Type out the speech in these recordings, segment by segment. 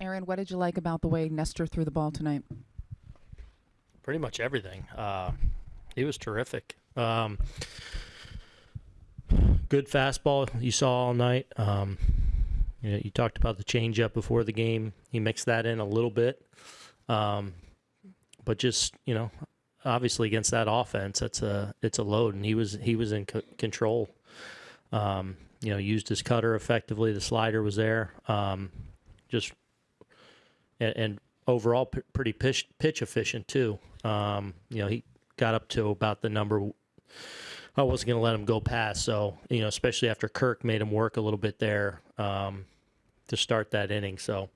Aaron, what did you like about the way Nestor threw the ball tonight? Pretty much everything. Uh, he was terrific. Um, good fastball you saw all night. Um, you, know, you talked about the changeup before the game. He mixed that in a little bit, um, but just you know, obviously against that offense, it's a it's a load, and he was he was in control. Um, you know, used his cutter effectively. The slider was there. Um, just and, and overall p- pretty pitch pitch efficient too. Um, you know, he got up to about the number I wasn't going to let him go past. So, you know, especially after Kirk made him work a little bit there um, to start that inning. So,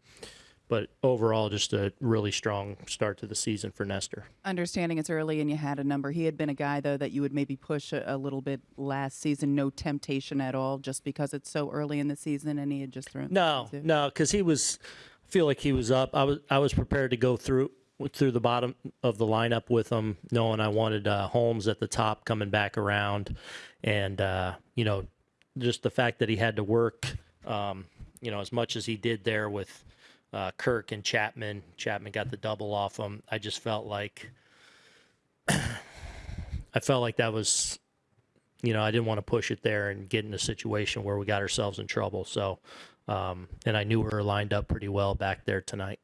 but overall, just a really strong start to the season for Nestor. Understanding it's early and you had a number. He had been a guy, though, that you would maybe push a, a little bit last season. No temptation at all, just because it's so early in the season and he had just thrown. No, no, because he was. Feel like he was up. I was. I was prepared to go through through the bottom of the lineup with him, knowing I wanted uh, Holmes at the top coming back around, and uh, you know, just the fact that he had to work, um, you know, as much as he did there with uh, Kirk and Chapman. Chapman got the double off him. I just felt like I felt like that was, you know, I didn't want to push it there and get in a situation where we got ourselves in trouble. So, um, and I knew we were lined up pretty well back there tonight.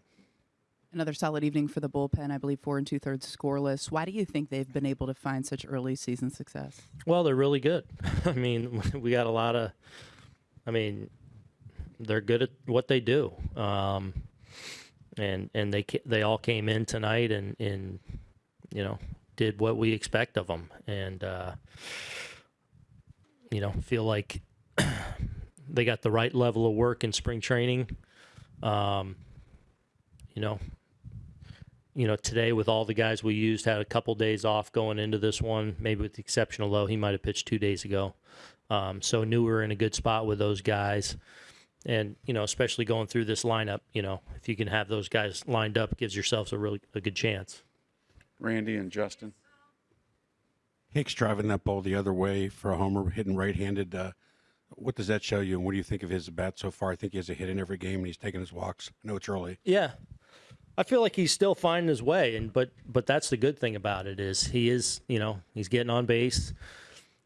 Another solid evening for the bullpen. I believe four and two thirds scoreless. Why do you think they've been able to find such early season success? Well, they're really good. I mean, we got a lot of. I mean, they're good at what they do, um, and and they they all came in tonight and and you know did what we expect of them, and uh, you know feel like they got the right level of work in spring training. Um, you know, you know, today with all the guys we used, had a couple days off going into this one, maybe with the exception of Low. He might have pitched two days ago. Um, so knew we were in a good spot with those guys. And, you know, especially going through this lineup, you know, if you can have those guys lined up, gives yourselves a really a good chance. Randy and Justin. Hicks driving that ball the other way for a homer, hitting right-handed. Uh, what does that show you, and what do you think of his bat so far? I think he has a hit in every game, and he's taking his walks. I know it's early. Yeah. I feel like he's still finding his way and but but that's the good thing about it is he is, you know, he's getting on base.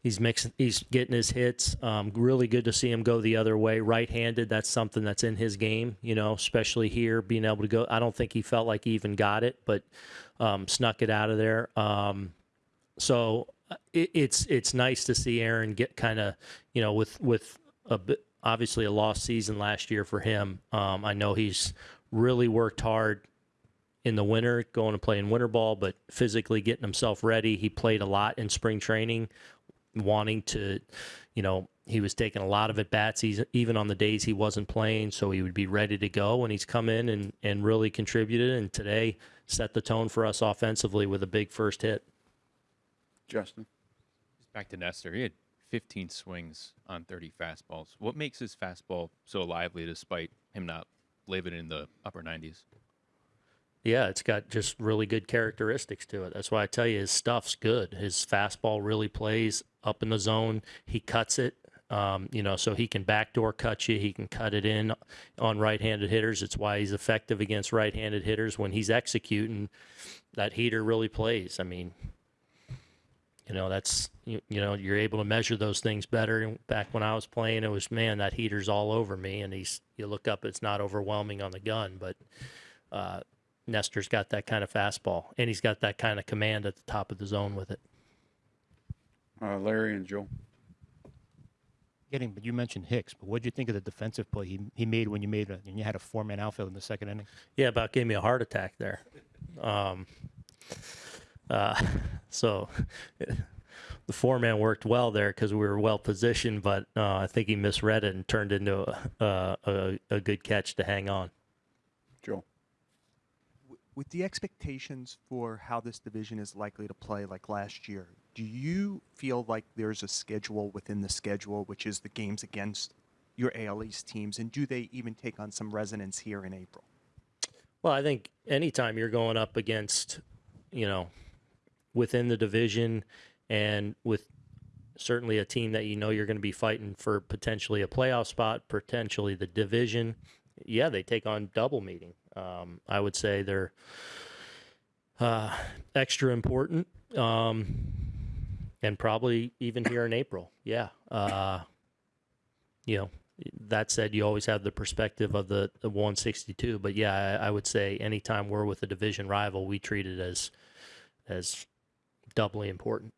He's mixing he's getting his hits. Um, really good to see him go the other way. Right-handed, that's something that's in his game, you know, especially here being able to go I don't think he felt like he even got it, but um, snuck it out of there. Um, so it, it's it's nice to see Aaron get kind of, you know, with with a bit obviously a lost season last year for him. Um, I know he's really worked hard in the winter, going to play in winter ball, but physically getting himself ready. He played a lot in spring training, wanting to, you know, he was taking a lot of at bats, even on the days he wasn't playing, so he would be ready to go. And he's come in and, and really contributed. And today set the tone for us offensively with a big first hit. Justin. Back to Nestor. He had 15 swings on 30 fastballs. What makes his fastball so lively despite him not living in the upper 90s? Yeah, it's got just really good characteristics to it. That's why I tell you his stuff's good. His fastball really plays up in the zone. He cuts it, um, you know, so he can backdoor cut you. He can cut it in on right-handed hitters. It's why he's effective against right-handed hitters when he's executing. That heater really plays. I mean, you know, that's you, you know you're able to measure those things better. Back when I was playing, it was man that heater's all over me, and he's you look up, it's not overwhelming on the gun, but. Uh, Nestor's got that kind of fastball, and he's got that kind of command at the top of the zone with it. Uh, Larry and Joel. Getting, but you mentioned Hicks, but what did you think of the defensive play he, he made when you made a, when you had a four man outfield in the second inning? Yeah, about gave me a heart attack there. Um, uh, so the four man worked well there because we were well positioned, but uh, I think he misread it and turned into a, a, a good catch to hang on. Joel. with the expectations for how this division is likely to play like last year, do you feel like there's a schedule within the schedule, which is the games against your AL East teams, and do they even take on some resonance here in April? Well, I think anytime you're going up against, you know, within the division and with certainly a team that you know you're going to be fighting for potentially a playoff spot, potentially the division, yeah, they take on double meeting. Um, I would say they're uh, extra important, um, and probably even here in April. Yeah. Uh, you know, that said, you always have the perspective of the, the 162, but yeah, I, I would say anytime we're with a division rival, we treat it as as doubly important.